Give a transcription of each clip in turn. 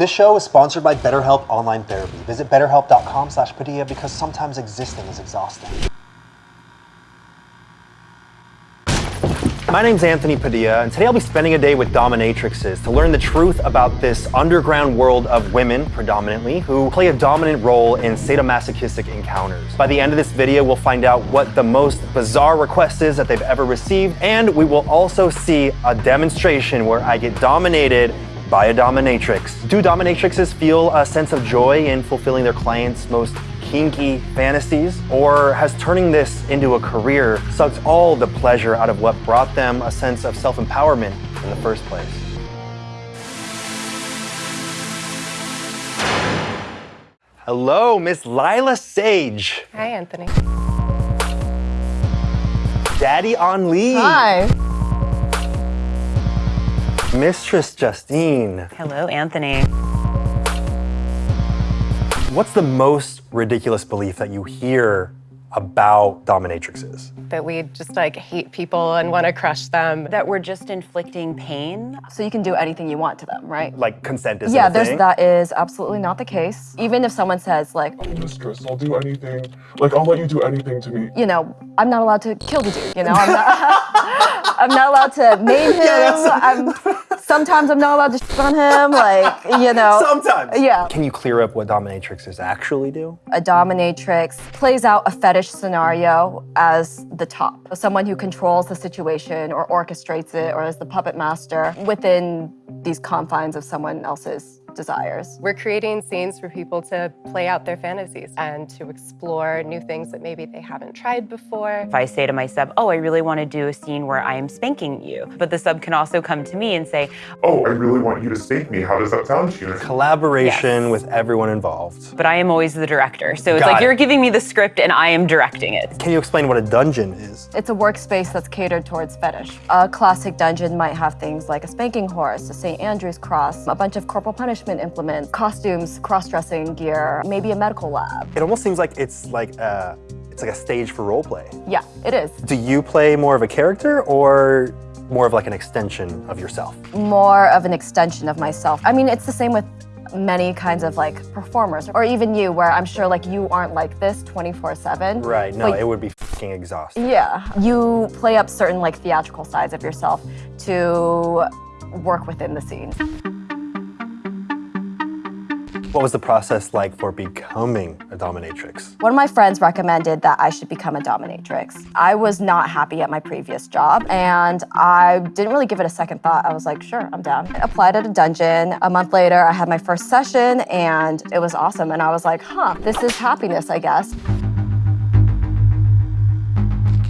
This show is sponsored by BetterHelp Online Therapy. Visit betterhelp.com slash Padilla because sometimes existing is exhausting. My name's Anthony Padilla, and today I'll be spending a day with dominatrixes to learn the truth about this underground world of women, predominantly, who play a dominant role in sadomasochistic encounters. By the end of this video, we'll find out what the most bizarre request is that they've ever received, and we will also see a demonstration where I get dominated by a dominatrix. Do dominatrixes feel a sense of joy in fulfilling their clients' most kinky fantasies? Or has turning this into a career sucked all the pleasure out of what brought them a sense of self-empowerment in the first place? Hello, Miss Lilah Sage. Hi, Anthony. Daddy on leave. Hi. Mistress Justine. Hello, Anthony. What's the most ridiculous belief that you hear about dominatrixes? That we just like hate people and want to crush them. That we're just inflicting pain. So you can do anything you want to them, right? Like consent is yeah, a there's thing? that is absolutely not the case. Even if someone says like, I'm mistress, I'll do anything. Like, I'll let you do anything to me. you know, I'm not allowed to kill the dude. You know, I'm not. I'm not allowed to maim him. I'm, sometimes I'm not allowed to shit on him. Like, you know. Sometimes. Yeah. Can you clear up what dominatrixes actually do? A dominatrix plays out a fetish scenario as the top, someone who controls the situation or orchestrates it or is the puppet master within these confines of someone else's desires. We're creating scenes for people to play out their fantasies and to explore new things that maybe they haven't tried before. If I say to my sub, oh, I really want to do a scene where I am spanking you, but the sub can also come to me and say, Oh, I really want you to spank me. How does that sound to you? Collaboration Yes. with everyone involved. but I am always the director. So it's Got like it. you're giving me the script and I am directing it. Can you explain what a dungeon is? It's a workspace that's catered towards fetish. A classic dungeon might have things like a spanking horse, a St. Andrew's cross, a bunch of corporal punishment implements, costumes, cross-dressing gear, maybe a medical lab. It almost seems like it's like a, it's like a stage for role play. Yeah, it is. Do you play more of a character or more of like an extension of yourself? More of an extension of myself. I mean, it's the same with many kinds of like performers or even you where I'm sure like you aren't like this 24/7. Right, no, it would be fucking exhausting. Yeah, you play up certain like theatrical sides of yourself to work within the scene. What was the process like for becoming a dominatrix? One of my friends recommended that I should become a dominatrix. I was not happy at my previous job and I didn't really give it a second thought. I was like, sure, I'm down. I applied at a dungeon. A month later, I had my first session and it was awesome. And I was like, huh, this is happiness, I guess.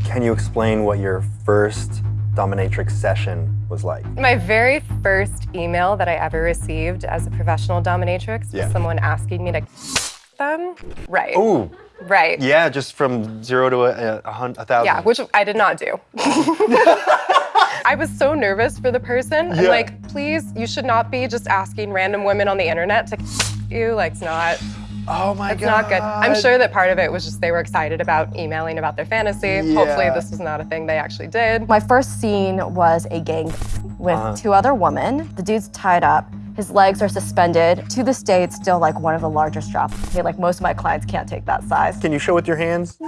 Can you explain what your first dominatrix session was like? My very first email that I ever received as a professional dominatrix Yeah. was someone asking me to them. Right. Ooh, Right. yeah, just from zero to a, a, a thousand. Yeah, which I did not do. I was so nervous for the person. I'm like, please, you should not be just asking random women on the internet to you. Like, it's not. Oh my It's god. not good. I'm sure that part of it was just they were excited about emailing about their fantasy. Hopefully, this was not a thing they actually did. My first scene was a gang with Uh-huh. two other women. The dude's tied up. His legs are suspended. To this day, it's still like one of the largest drops. Okay, like most of my clients can't take that size. Can you show with your hands?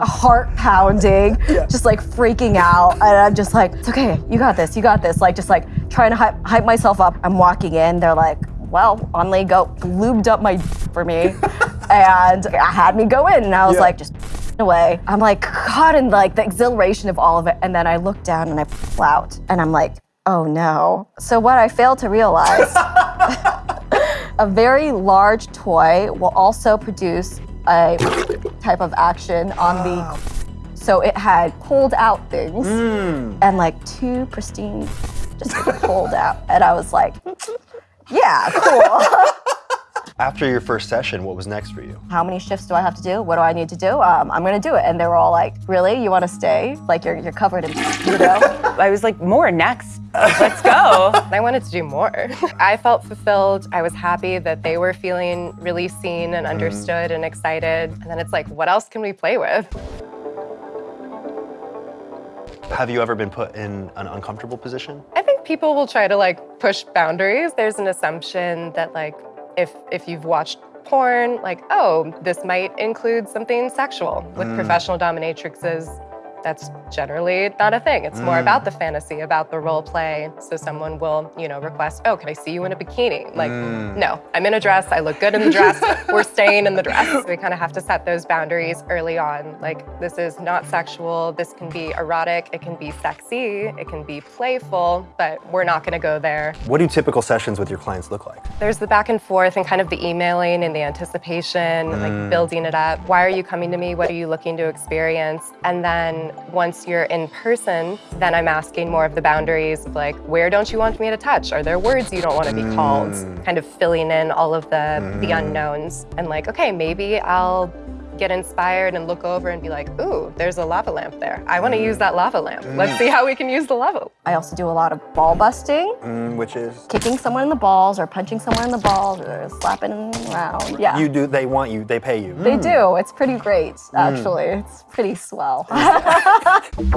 heart pounding, just like freaking out. And I'm just like, it's okay, you got this, you got this. Like, just like trying to hype, hype myself up. I'm walking in, they're like, well, on they go, lubed up my for me. and I had me go in, and I was Yeah. like, just away. I'm like caught in like the exhilaration of all of it. And then I look down and I pull out, and I'm like, oh no. So what I failed to realize a very large toy will also produce a type of action on the. So it had pulled out things hmm. and like two pristine, just pulled out. And I was like, yeah, cool. After your first session, what was next for you? How many shifts do I have to do? What do I need to do? Um, I'm gonna do it. And they were all like, really? You wanna stay? Like you're, you're covered in, you know? I was like, more next. Let's go. I wanted to do more. I felt fulfilled. I was happy that they were feeling really seen and understood and excited. And then it's like, what else can we play with? Have you ever been put in an uncomfortable position? I think people will try to like push boundaries. There's an assumption that like if if you've watched porn, like, oh, this might include something sexual. With mm. professional dominatrixes, that's generally not a thing. It's more mm. about the fantasy, about the role play. So someone will, you know, request, oh, can I see you in a bikini? Like, mm. no, I'm in a dress. I look good in the dress. We're staying in the dress. We kind of have to set those boundaries early on. Like, this is not sexual. This can be erotic. It can be sexy. It can be playful, but we're not going to go there. What do typical sessions with your clients look like? There's the back and forth and kind of the emailing and the anticipation, like mm. building it up. Why are you coming to me? What are you looking to experience? And then once you're in person, then I'm asking more of the boundaries of like, where don't you want me to touch? Are there words you don't want to be called? Mm. Kind of filling in all of the, the mm-hmm. unknowns. And like, okay, maybe I'll get inspired and look over and be like, ooh, there's a lava lamp there. I want to use mm. that lava lamp. Mm. Let's see how we can use the lava. I also do a lot of ball busting, Mm, which is kicking someone in the balls or punching someone in the balls or slapping around. Yeah. you do. They want you. They pay you. They mm. do. It's pretty great, actually. It's pretty swell.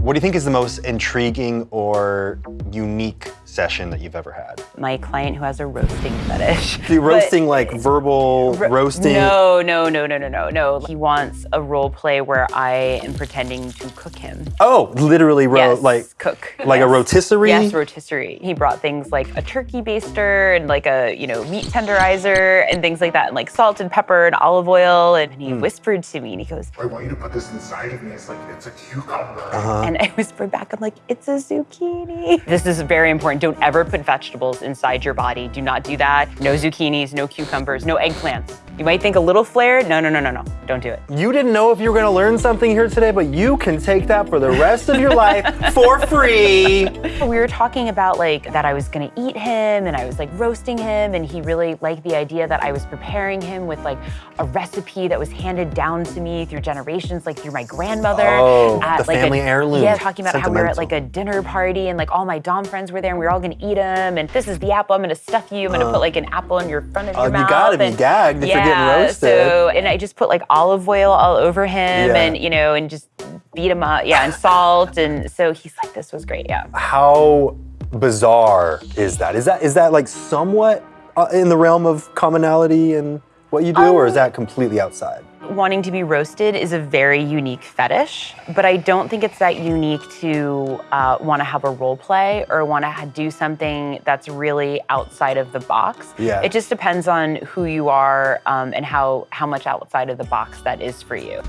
What do you think is the most intriguing or unique session that you've ever had? My client who has a roasting fetish. The But- roasting, like verbal roasting. No, no, no, no, no, no, no. He wants a role play where I am pretending to cook him. Oh, literally, ro- yes, like cook. like a rotisserie? Yes, rotisserie. He brought things like a turkey baster and like a you know meat tenderizer and things like that, and like salt and pepper and olive oil. And he Hmm. whispered to me, and he goes, I want you to put this inside of me. It's like it's a cucumber. Uh-huh. and I whispered back, I'm like, it's a zucchini. This is very important. Don't ever put vegetables inside your body. Do not do that. No zucchinis, no cucumbers, no eggplants. You might think a little flared. No, no, no, no, no. Don't do it. You didn't know if you were going to learn something here today, but you can take that for the rest of your life for free. We were talking about like that I was gonna eat him and I was like roasting him and he really liked the idea that I was preparing him with like a recipe that was handed down to me through generations, like through my grandmother. Oh, at, the like, a- family heirloom. Yeah, talking about how we were at like a dinner party and like all my Dom friends were there and we were all gonna eat them and this is the apple, I'm gonna stuff you, I'm gonna put like an apple in your front of Oh, your you mouth. gotta be and- gagged if you're getting roasted. So, and I just put like olive oil all over him Yeah. and you know, and just beat him up, yeah, and salt. And so he's like, this was great, yeah. How bizarre is that? Is that is that like somewhat uh, in the realm of commonality and what you do, or Um, is that completely outside? wanting to be roasted is a very unique fetish, but I don't think it's that unique to uh, want to have a role play or want to do something that's really outside of the box. Yeah. It just depends on who you are um, and how how much outside of the box that is for you.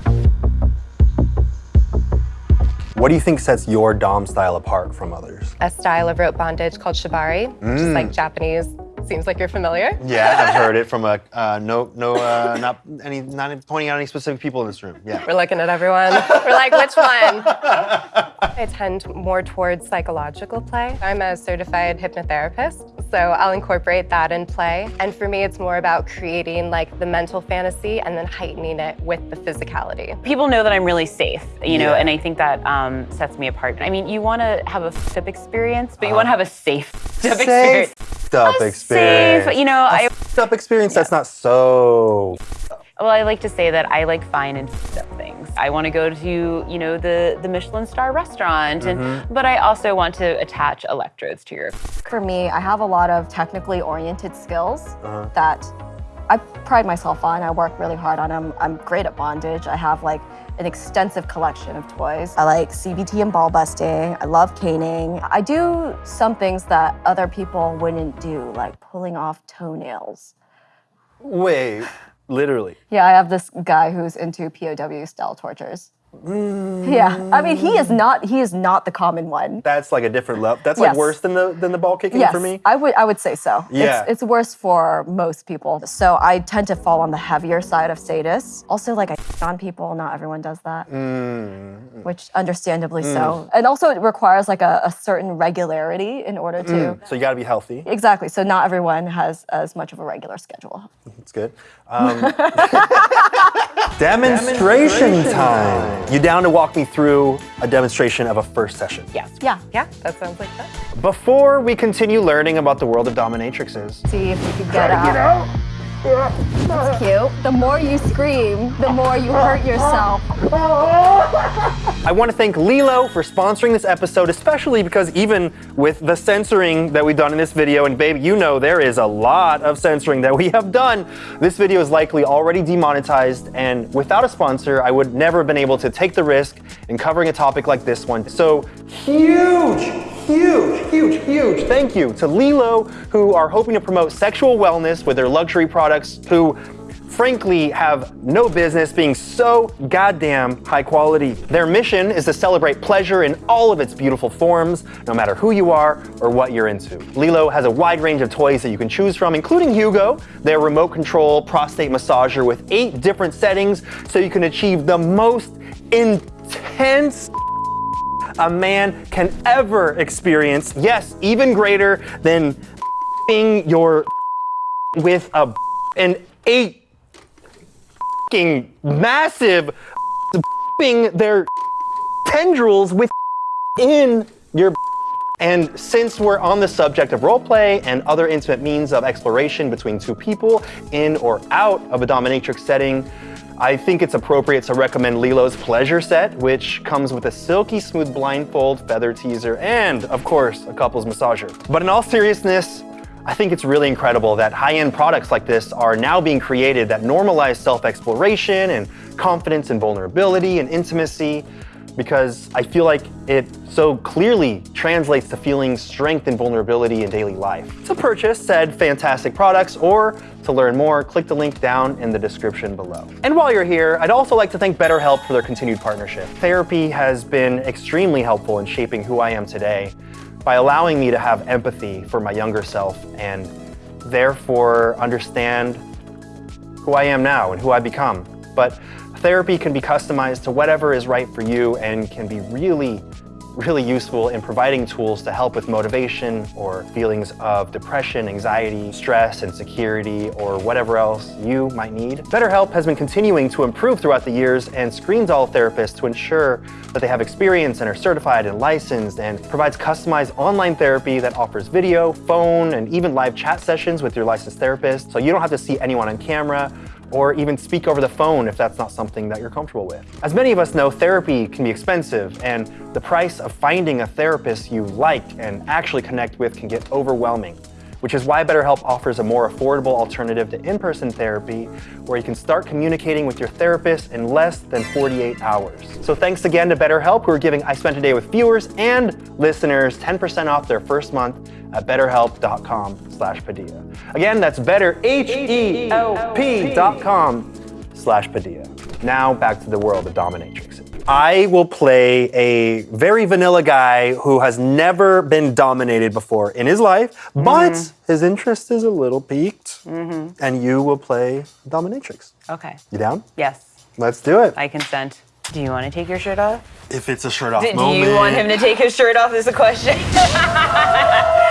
What do you think sets your Dom style apart from others? A style of rope bondage called shibari, which is like Japanese. Seems like you're familiar. Yeah, I've heard it from a uh, no, no, uh, not any, not pointing out any specific people in this room. Yeah. We're looking at everyone. We're like, which one? I tend more towards psychological play. I'm a certified hypnotherapist, so I'll incorporate that in play. And for me, it's more about creating like the mental fantasy and then heightening it with the physicality. People know that I'm really safe, you know, Yeah. and I think that um, sets me apart. I mean, you want to have a f***ed up experience, but you want to have a safe f***ed up experience. Safe up A experience. Safe, you know, I F***ed up experience. That's not so. Well, I like to say that I like fine and f***ed up things. I want to go to, you know, the the Michelin star restaurant, and mm-hmm. but I also want to attach electrodes to your. For me, I have a lot of technically oriented skills uh-huh. that I pride myself on. I work really hard on them. I'm great at bondage. I have like an extensive collection of toys. I like CBT and ball busting. I love caning. I do some things that other people wouldn't do, like pulling off toenails. Wait, literally. Yeah, I have this guy who's into POW style tortures. Mm. Yeah, I mean he is not he is not the common one. That's like a different level. That's like worse than the than the ball kicking Yes, for me. I would I would say so. Yeah. It's, it's worse for most people. So I tend to fall on the heavier side of sadists. Also, like I on people, not everyone does that. Mm. mm. Which understandably so. Mm. And also it requires like a, a certain regularity in order to So you got to be healthy. Exactly. So not everyone has as much of a regular schedule. That's good. Um, demonstration time. You down to walk me through a demonstration of a first session? Yes. Yeah. Yeah, that sounds like that. Before we continue learning about the world of dominatrixes, See if you could get out. That's cute. The more you scream, the more you hurt yourself. I want to thank LELO for sponsoring this episode, especially because even with the censoring that we've done in this video, and babe, you know there is a lot of censoring that we have done, this video is likely already demonetized, and without a sponsor, I would never have been able to take the risk in covering a topic like this one. So huge, huge, huge, huge thank you to LELO, who are hoping to promote sexual wellness with their luxury products, who frankly have no business being so goddamn high quality. Their mission is to celebrate pleasure in all of its beautiful forms, no matter who you are or what you're into. LELO has a wide range of toys that you can choose from, including Hugo, their remote control prostate massager with eight different settings so you can achieve the most intense a man can ever experience. Yes, even greater than being your with a an eight massive being their tendrils within your and since we're on the subject of roleplay and other intimate means of exploration between two people in or out of a dominatrix setting, I think it's appropriate to recommend LELO's Pleasure Set, which comes with a silky smooth blindfold, feather teaser, and of course, a couple's massager. But in all seriousness, I think it's really incredible that high-end products like this are now being created that normalize self-exploration and confidence and vulnerability and intimacy because I feel like it so clearly translates to feeling strength and vulnerability in daily life. To purchase said fantastic products or to learn more, click the link down in the description below. And while you're here, I'd also like to thank BetterHelp for their continued partnership. Therapy has been extremely helpful in shaping who I am today by allowing me to have empathy for my younger self and therefore understand who I am now and who I become. But therapy can be customized to whatever is right for you and can be really really useful in providing tools to help with motivation or feelings of depression, anxiety, stress, insecurity, or whatever else you might need. BetterHelp has been continuing to improve throughout the years and screens all therapists to ensure that they have experience and are certified and licensed and provides customized online therapy that offers video, phone, and even live chat sessions with your licensed therapist so you don't have to see anyone on camera or even speak over the phone if that's not something that you're comfortable with. As many of us know, therapy can be expensive, and the price of finding a therapist you like and actually connect with can get overwhelming which is why BetterHelp offers a more affordable alternative to in-person therapy where you can start communicating with your therapist in less than 48 hours. So thanks again to BetterHelp who are giving I Spent a Day with viewers and listeners 10% off their first month at betterhelp.com slash Padilla. Again, that's better, H-E-L-P.com slash Padilla. Now back to the world of dominatrix. I will play a very vanilla guy who has never been dominated before in his life, but Mm-hmm. his interest is a little piqued, and you will play dominatrix. Okay. You down? Yes, Let's do it. I consent. Do you want to take your shirt off? If it's a shirt off Do, do you want him to take his shirt off? Is the question.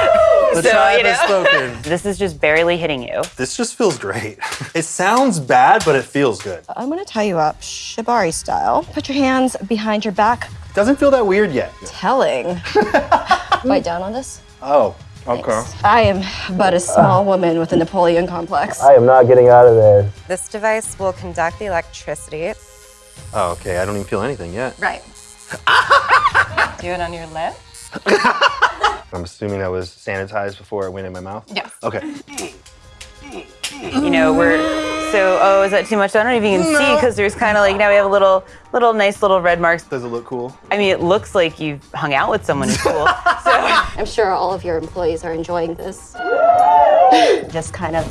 The So, tribe you has spoken. this is just barely hitting you. This just feels great. It sounds bad, but it feels good. I'm gonna tie you up, shibari style. Put your hands behind your back. Doesn't feel that weird yet. Telling. Bite down on this. Oh, okay. I am but a small woman with a Napoleon complex. I am not getting out of there. This device will conduct the electricity. Oh, okay. I don't even feel anything yet. Right. Do it on your lip. I'm assuming that was sanitized before it went in my mouth. Yes. Okay. You know, we're so. Oh, is that too much? I don't know if you can see because there's kind of like now we have a little, little nice little red marks. Does it look cool? I mean, it looks like you've hung out with someone who's cool. so I'm sure all of your employees are enjoying this. Just kind of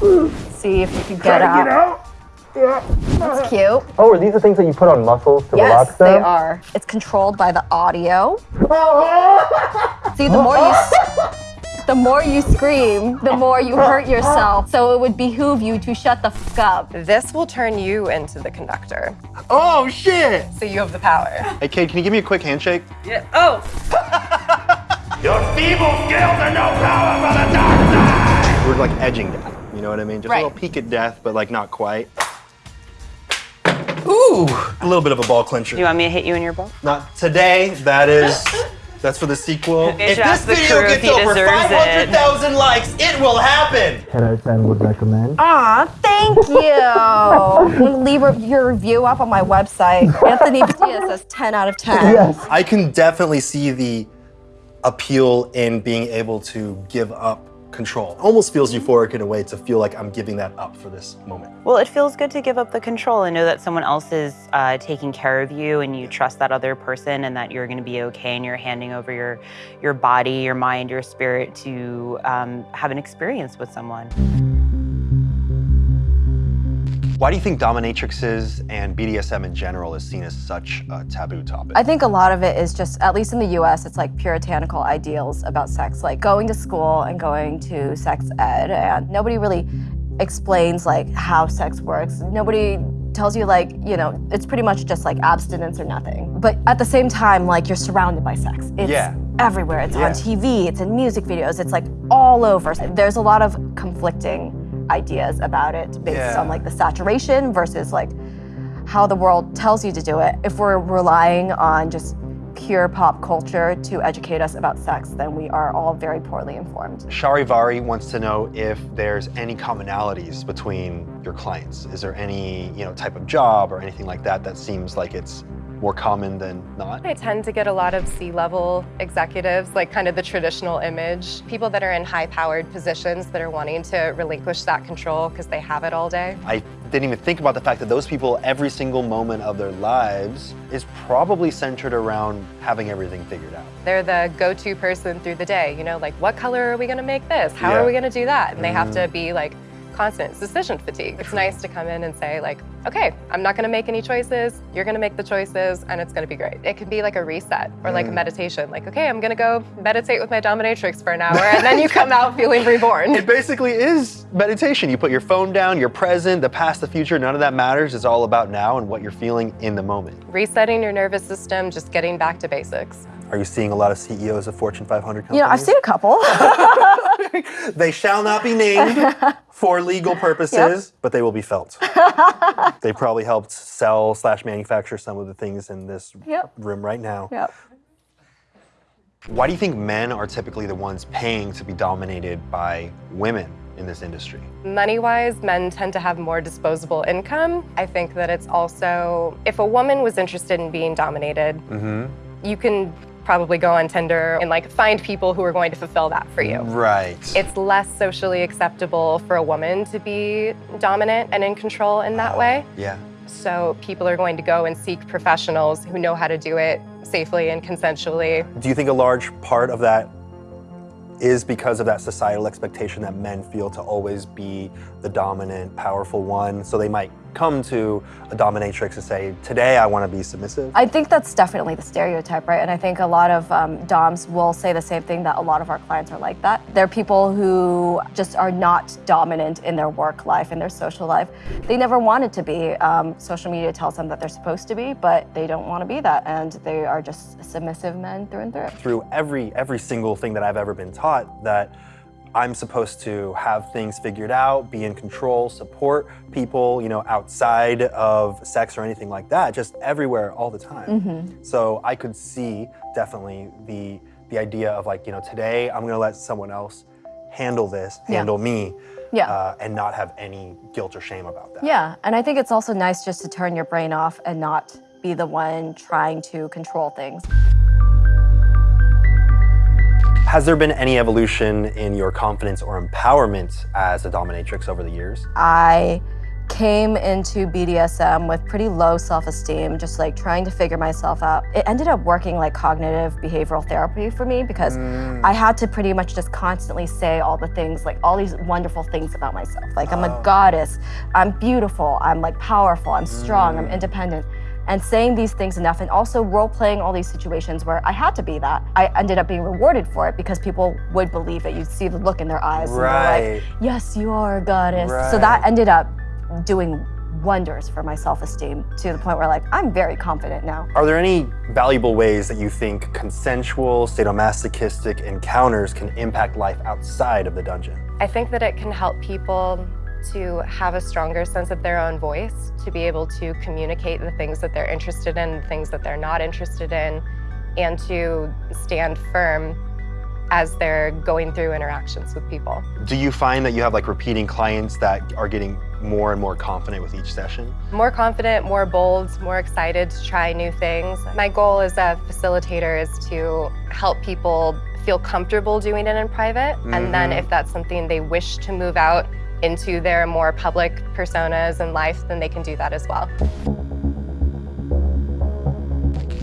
see if you can get out. That's cute. Oh, are these the things that you put on muscles to Yes, they are. It's controlled by the audio. See, the more you the more you scream, the more you hurt yourself. So it would behoove you to shut the fuck up. This will turn you into the conductor. Oh, shit! So you have the power. Hey, Kate, can you give me a quick handshake? yeah. Oh, Your feeble skills are no power for the dark side! We're like edging death. You know what I mean? Just Right. a little peek at death, but like not quite. Ooh, a little bit of a ball clincher. do you want me to hit you in your ball? Not today. That is That's for the sequel. if this video the crew if he 500,000 likes, it will happen. 10 out of 10 would recommend. Aw, thank you. Leave your review up on my website. Anthony Padilla says 10 out of 10. Yes. I can definitely see the appeal in being able to give up control. Almost feels euphoric in a way to feel like I'm giving that up for this moment. Well, it feels good to give up the control and know that someone else is uh, taking care of you and you trust that other person and that you're going to be okay and you're handing over your, your body, your mind, your spirit to um, have an experience with someone. Why do you think dominatrixes and BDSM in general is seen as such a taboo topic? I think a lot of it is just, at least in the US, it's like puritanical ideals about sex, like going to school and going to sex ed, and nobody really explains like how sex works. Nobody tells you like, you know, it's pretty much just like abstinence or nothing. But at the same time, like you're surrounded by sex. It's Yeah. everywhere. It's Yeah. on TV, it's in music videos, it's like all over. There's a lot of conflicting ideas about it based Yeah. on like the saturation versus like how the world tells you to do it. If we're relying on just pure pop culture to educate us about sex, then we are all very poorly informed. Sharivari wants to know if there's any commonalities between your clients. Is there any, you know, type of job or anything like that that seems like it's more common than not? I tend to get a lot of C-level executives, like kind of the traditional image. People that are in high-powered positions that are wanting to relinquish that control because they have it all day. I didn't even think about the fact that those people, every single moment of their lives is probably centered around having everything figured out. They're the go-to person through the day, you know, like what color are we gonna make this? How Yeah. are we gonna do that? And they have to mm. be like constant It's decision fatigue. It's nice to come in and say like, okay, I'm not gonna make any choices, you're gonna make the choices, and it's gonna be great. It can be like a reset or like a mm. meditation. Like, okay, I'm gonna go meditate with my dominatrix for an hour, and then you come out feeling reborn. It basically is meditation. You put your phone down, you're present, the past, the future, none of that matters. It's all about now and what you're feeling in the moment. Resetting your nervous system, just getting back to basics. Are you seeing a lot of CEOs of Fortune 500 companies? You know, I've seen a couple. They shall not be named for legal purposes, but they will be felt. they probably helped sell slash manufacture some of the things in this Yep. room right now. yep. Why do you think men are typically the ones paying to be dominated by women in this industry? Money-wise, men tend to have more disposable income. I think that it's also, if a woman was interested in being dominated, Mm-hmm. you can probably go on Tinder and like find people who are going to fulfill that for you. Right. It's less socially acceptable for a woman to be dominant and in control in that uh-huh. way. yeah. So people are going to go and seek professionals who know how to do it safely and consensually. Do you think a large part of that is because of that societal expectation that men feel to always be the dominant, powerful one? So they might come to a dominatrix and say, Today I want to be submissive. I think that's definitely the stereotype, right? And I think a lot of um, DOMs will say the same thing that a lot of our clients are like that. They're people who just are not dominant in their work life, in their social life. They never wanted to be. Um, social media tells them that they're supposed to be, but they don't want to be that. And they are just submissive men through and through. through every every single thing that I've ever been taught that I'm supposed to have things figured out, be in control, support people, you know, outside of sex or anything like that, just everywhere all the time. So I could see definitely the the idea of like, you know, today I'm gonna let someone else handle this, Yeah. handle me, Yeah. uh, and not have any guilt or shame about that. Yeah, and I think it's also nice just to turn your brain off and not be the one trying to control things. Has there been any evolution in your confidence or empowerment as a dominatrix over the years? I came into BDSM with pretty low self-esteem, just like trying to figure myself out. It ended up working like cognitive behavioral therapy for me because mm. I had to pretty much just constantly say all the things, like all these wonderful things about myself. Like I'm a oh. goddess, I'm beautiful, I'm like powerful, I'm strong, I'm mm. independent. And saying these things enough and also role playing all these situations where I had to be that. I ended up being rewarded for it because people would believe it. You'd see the look in their eyes. And they're Right. like, yes, you are a goddess. So that ended up doing wonders for my self-esteem to the point where like I'm very confident now. Are there any valuable ways that you think consensual, sadomasochistic encounters can impact life outside of the dungeon? I think that it can help people to have a stronger sense of their own voice, to be able to communicate the things that they're interested in, the things that they're not interested in, and to stand firm as they're going through interactions with people. Do you find that you have like repeating clients that are getting more and more confident with each session? More confident, more bold, more excited to try new things. My goal as a facilitator is to help people feel comfortable doing it in private. And then mm-hmm. if that's something they wish to move out into their more public personas and life, then they can do that as well.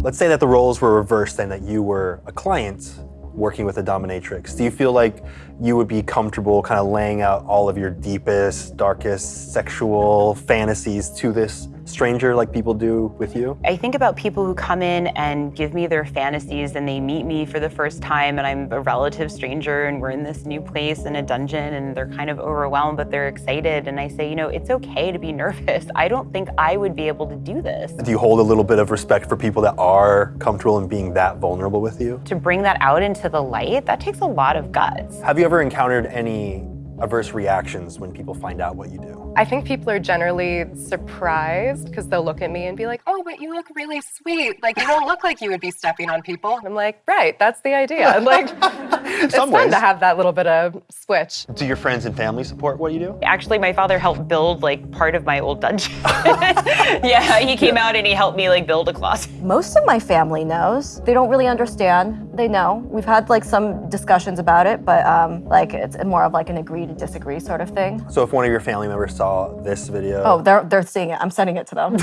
Let's say that the roles were reversed and that you were a client working with a dominatrix. Do you feel like you would be comfortable kind of laying out all of your deepest, darkest sexual fantasies to this stranger like people do with you? I think about people who come in and give me their fantasies and they meet me for the first time and I'm a relative stranger and we're in this new place in a dungeon and they're kind of overwhelmed but they're excited and I say, you know, it's okay to be nervous. I don't think I would be able to do this. Do you hold a little bit of respect for people that are comfortable in being that vulnerable with you? To bring that out into the light, that takes a lot of guts. Have you ever encountered any adverse reactions when people find out what you do? I think people are generally surprised because they'll look at me and be like, oh, but you look really sweet. Like, you don't look like you would be stepping on people. And I'm like, right, that's the idea. And like, it's Some fun ways. to have that little bit of switch. Do your friends and family support what you do? Actually, my father helped build like part of my old dungeon. yeah, he came out and he helped me like build a closet. Most of my family knows. They don't really understand. They know. We've had like some discussions about it, but um, like it's more of like an agree to disagree sort of thing. So if one of your family members saw this video, Oh, they're they're seeing it. I'm sending it to them.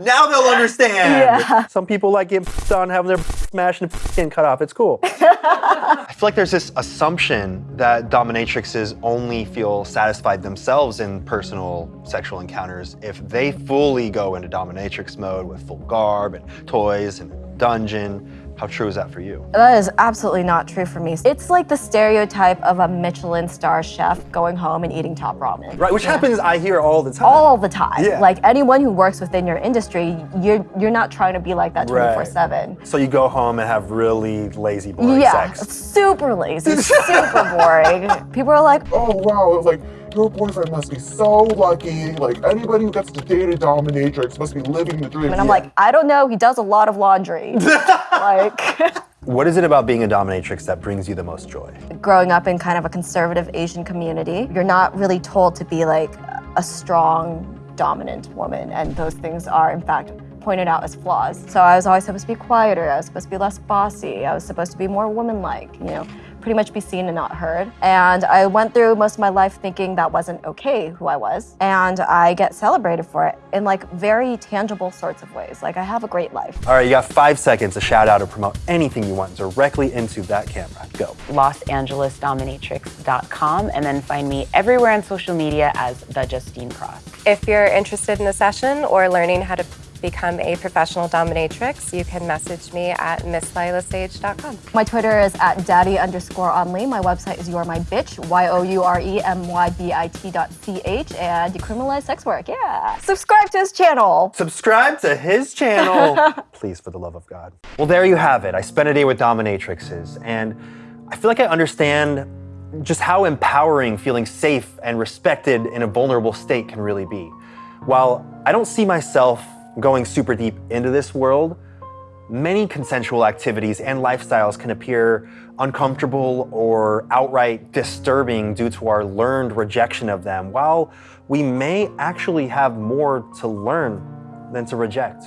now they'll understand. Yeah. Some people like getting on having their smashed and skin cut off. It's cool. I feel like there's this assumption that dominatrixes only feel satisfied themselves in personal sexual encounters if they fully go into dominatrix mode with full garb and toys and dungeon. How true is that for you? That is absolutely not true for me. It's like the stereotype of a Michelin star chef going home and eating top ramen. Right, which happens I hear all the time. All the time. Yeah. Like anyone who works within your industry, you're you're not trying to be like that 24/7. So you go home and have really lazy boring Yeah, sex. super lazy, super boring. People are like, Oh wow, like your boyfriend must be so lucky. Like anybody who gets to date a dominatrix must be living the dream. and I'm Yeah. like, I don't know. He does a lot of laundry. like, What is it about being a dominatrix that brings you the most joy? growing up in kind of a conservative Asian community, you're not really told to be like a strong, dominant woman, and those things are, in fact, pointed out as flaws. So I was always supposed to be quieter. I was supposed to be less bossy. I was supposed to be more woman-like. You know. Pretty much be seen and not heard. And I went through most of my life thinking that wasn't okay who I was. And I get celebrated for it in like very tangible sorts of ways. Like I have a great life. All right, you got five seconds to shout out or promote anything you want directly into that camera. Go. LosAngelesDominatrix.com and then find me everywhere on social media as the Justine Cross. If you're interested in a session or learning how to become a professional dominatrix, you can message me at misslilahsage.com. My Twitter is at daddy underscore only. My website is You're My Bitch, Y O U R E M Y B I T dot C H, and decriminalize sex work. Yeah. Subscribe to his channel. Subscribe to his channel. Please, for the love of God. Well, there you have it. I spent a day with dominatrixes, and I feel like I understand just how empowering feeling safe and respected in a vulnerable state can really be. While I don't see myself going super deep into this world, many consensual activities and lifestyles can appear uncomfortable or outright disturbing due to our learned rejection of them, while we may actually have more to learn than to reject.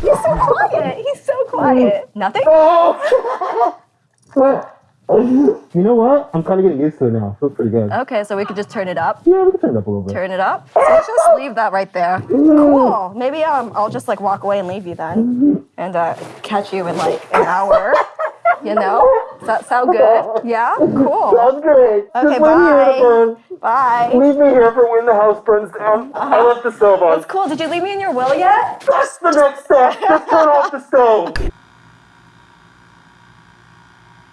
He's so quiet. He's so quiet. Mm. Nothing? Oh. You know what? I'm kind of getting used to it now. Feels pretty good. Okay, so we could just turn it up. Yeah, we can turn it up a little bit. Turn it up. So let's just leave that right there. Cool. Maybe um, I'll just like walk away and leave you then, and uh, catch you in like an hour. You know? Does that sound good? Yeah. Cool. Sounds great. Okay. Just leave me here Bye. Bye. Leave me here for when the house burns down. I left the stove on. That's cool. Did you leave me in your will yet? That's the next step. Just turn off the stove.